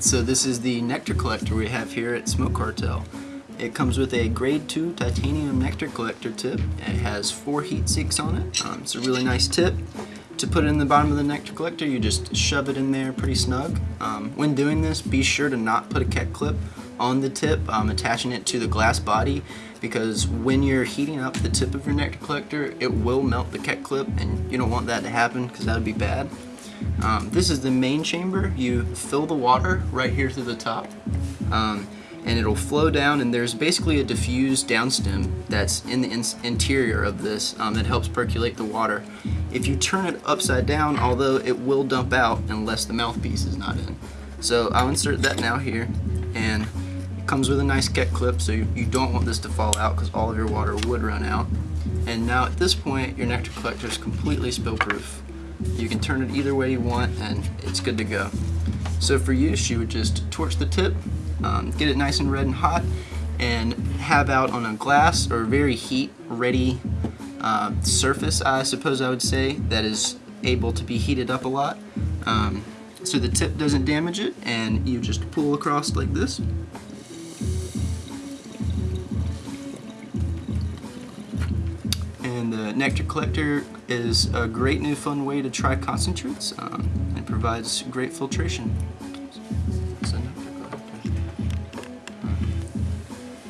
So this is the nectar collector we have here at Smoke Cartel. It comes with a grade 2 titanium nectar collector tip. It has four heat sinks on it. Um, it's a really nice tip. To put it in the bottom of the nectar collector, you just shove it in there pretty snug. Um, when doing this, be sure to not put a Keck clip on the tip, um, attaching it to the glass body, because when you're heating up the tip of your nectar collector, it will melt the Keck clip, and you don't want that to happen because that would be bad. Um, this is the main chamber. You fill the water right here through the top. Um, and it'll flow down and there's basically a diffused downstem that's in the in interior of this um, that helps percolate the water. If you turn it upside down, although it will dump out unless the mouthpiece is not in. So I'll insert that now here and it comes with a nice Keck clip so you, you don't want this to fall out because all of your water would run out. And now at this point your nectar collector is completely spill proof. You can turn it either way you want and it's good to go. So for use you would just torch the tip um, get it nice and red and hot, and have out on a glass or very heat ready uh, surface, I suppose I would say, that is able to be heated up a lot. Um, so the tip doesn't damage it, and you just pull across like this. And the nectar collector is a great new fun way to try concentrates um, and provides great filtration.